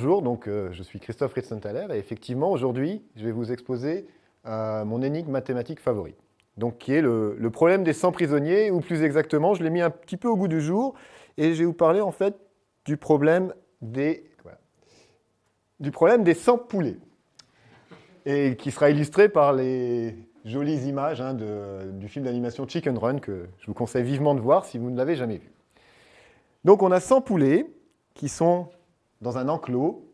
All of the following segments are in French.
donc euh, je suis Christophe Ritzenthaler et effectivement aujourd'hui je vais vous exposer euh, mon énigme mathématique favorite. Donc qui est le, problème des 100 prisonniers, ou plus exactement, je l'ai mis un petit peu au goût du jour, et je vais vous parler en fait du problème des, du problème des 100 poulets, et qui sera illustré par les jolies images hein, du film d'animation Chicken Run, que je vous conseille vivement de voir si vous ne l'avez jamais vu. Donc on a 100 poulets qui sont dans un enclos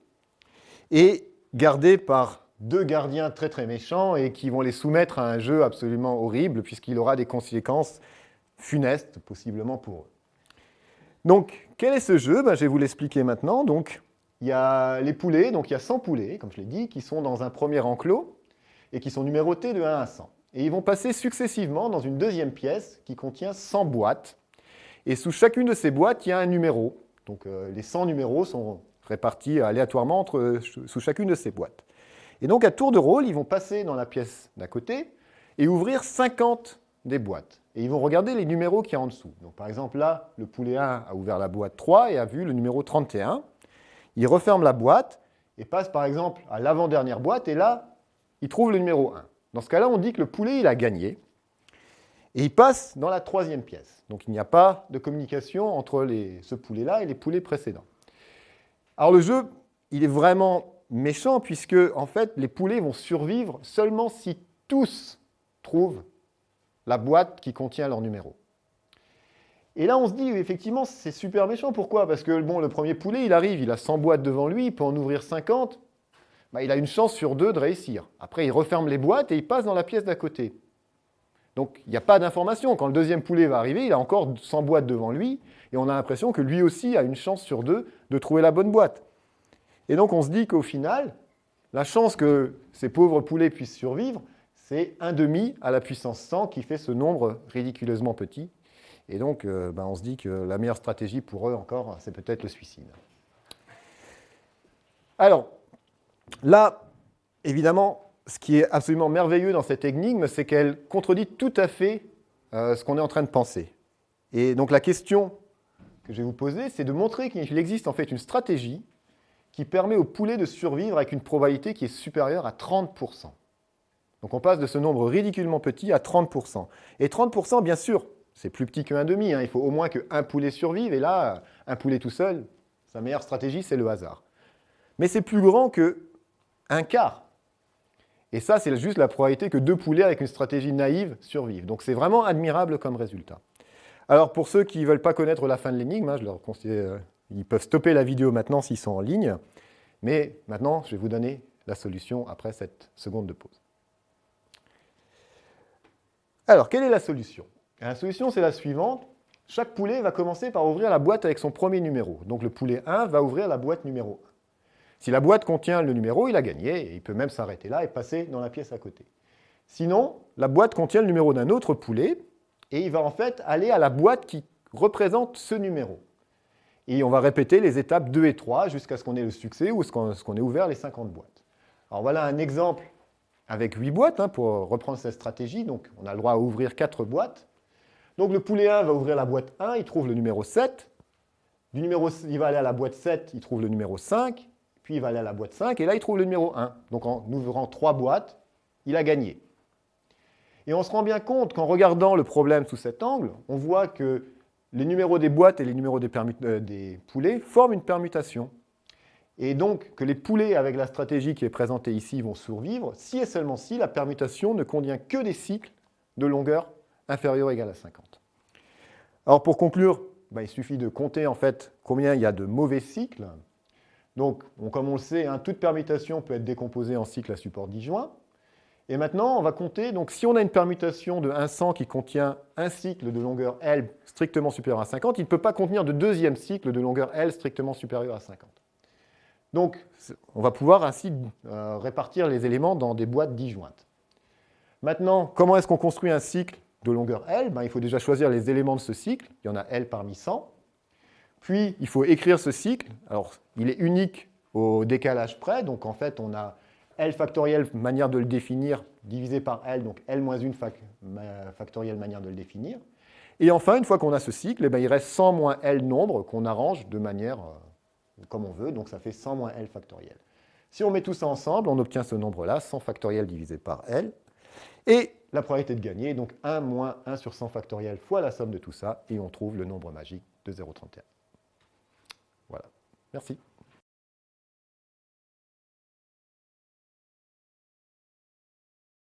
et gardés par deux gardiens très très méchants et qui vont les soumettre à un jeu absolument horrible puisqu'il aura des conséquences funestes possiblement pour eux. Donc, quel est ce jeu? Ben, Je vais vous l'expliquer maintenant. Donc, il y a les poulets, donc il y a 100 poulets, comme je l'ai dit, qui sont dans un premier enclos et qui sont numérotés de 1 à 100. Et ils vont passer successivement dans une deuxième pièce qui contient 100 boîtes. Et sous chacune de ces boîtes, il y a un numéro. Donc euh, les 100 numéros sont répartis aléatoirement entre, sous chacune de ces boîtes. Et donc, à tour de rôle, ils vont passer dans la pièce d'à côté et ouvrir 50 des boîtes. Et ils vont regarder les numéros qui y a en dessous. Donc, par exemple, là, le poulet 1 a ouvert la boîte 3 et a vu le numéro 31. Il referme la boîte et passe, par exemple, à l'avant-dernière boîte. Et là, il trouve le numéro 1. Dans ce cas-là, on dit que le poulet, il a gagné. Et il passe dans la troisième pièce. Donc, il n'y a pas de communication entre ce poulet-là et les poulets précédents. Alors, le jeu, il est vraiment méchant, puisque en fait, les poulets vont survivre seulement si tous trouvent la boîte qui contient leur numéro. Et là, on se dit, effectivement, c'est super méchant. Pourquoi? Parce que le premier poulet, il arrive, il a 100 boîtes devant lui, il peut en ouvrir 50. Bah, il a une chance sur deux de réussir. Après, il referme les boîtes et il passe dans la pièce d'à côté. Donc, il n'y a pas d'information. Quand le deuxième poulet va arriver, il a encore 100 boîtes devant lui, et on a l'impression que lui aussi a une chance sur deux de trouver la bonne boîte. Et donc on se dit qu'au final, la chance que ces pauvres poulets puissent survivre, c'est 1,5 à la puissance 100 qui fait ce nombre ridiculeusement petit. Et donc euh, ben, on se dit que la meilleure stratégie pour eux encore, c'est peut-être le suicide. Alors, là, évidemment, ce qui est absolument merveilleux dans cette énigme, c'est qu'elle contredit tout à fait euh, ce qu'on est en train de penser. Et donc la question que je vais vous poser, c'est de montrer qu'il existe en fait une stratégie qui permet au poulet de survivre avec une probabilité qui est supérieure à 30%. Donc on passe de ce nombre ridiculement petit à 30%. Et 30%, bien sûr, c'est plus petit qu'un demi. Hein. Il faut au moins qu'un poulet survive, et là, un poulet tout seul, sa meilleure stratégie, c'est le hasard. Mais c'est plus grand qu'un quart. Et ça, c'est juste la probabilité que deux poulets avec une stratégie naïve survivent. Donc c'est vraiment admirable comme résultat. Alors pour ceux qui ne veulent pas connaître la fin de l'énigme, hein, euh, ils peuvent stopper la vidéo maintenant s'ils sont en ligne. Mais maintenant, je vais vous donner la solution après cette seconde de pause. Alors, quelle est la solution? La solution, c'est la suivante. Chaque poulet va commencer par ouvrir la boîte avec son premier numéro. Donc le poulet 1 va ouvrir la boîte numéro 1. Si la boîte contient le numéro, il a gagné, et il peut même s'arrêter là et passer dans la pièce à côté. Sinon, la boîte contient le numéro d'un autre poulet, et il va en fait aller à la boîte qui représente ce numéro. Et on va répéter les étapes 2 et 3 jusqu'à ce qu'on ait le succès ou ce qu'on ait ouvert les 50 boîtes. Alors voilà un exemple avec 8 boîtes hein, pour reprendre cette stratégie. Donc on a le droit à ouvrir 4 boîtes. Donc le poulet 1 va ouvrir la boîte 1, il trouve le numéro 7. Du numéro, il va aller à la boîte 7, il trouve le numéro 5. Puis il va aller à la boîte 5 et là il trouve le numéro 1. Donc en ouvrant 3 boîtes, il a gagné. Et on se rend bien compte qu'en regardant le problème sous cet angle, on voit que les numéros des boîtes et les numéros euh, des, poulets forment une permutation. Et donc, que les poulets, avec la stratégie qui est présentée ici, vont survivre, si et seulement si la permutation ne contient que des cycles de longueur inférieure ou égale à 50. Alors, pour conclure, bah, il suffit de compter en fait combien il y a de mauvais cycles. Donc, comme on le sait, hein, toute permutation peut être décomposée en cycles à support disjoint. Et maintenant, on va compter, donc si on a une permutation de 100 qui contient un cycle de longueur L strictement supérieur à 50, il ne peut pas contenir de deuxième cycle de longueur L strictement supérieur à 50. Donc, on va pouvoir ainsi euh, répartir les éléments dans des boîtes disjointes. Maintenant, comment est-ce qu'on construit un cycle de longueur L? Ben, Il faut déjà choisir les éléments de ce cycle. Il y en a L parmi 100. Puis, il faut écrire ce cycle. Alors, il est unique au décalage près. Donc, en fait, on a L factoriel, manière de le définir, divisé par L, donc L moins 1 factoriel, manière de le définir. Et enfin, une fois qu'on a ce cycle, eh ben, il reste 100 moins L nombre qu'on arrange de manière euh, comme on veut, donc ça fait 100 moins L factoriel. Si on met tout ça ensemble, on obtient ce nombre-là, 100 factoriel divisé par L, et la probabilité de gagner, donc 1 moins 1 sur 100 factoriel fois la somme de tout ça, et on trouve le nombre magique de 0,31. Voilà. Merci.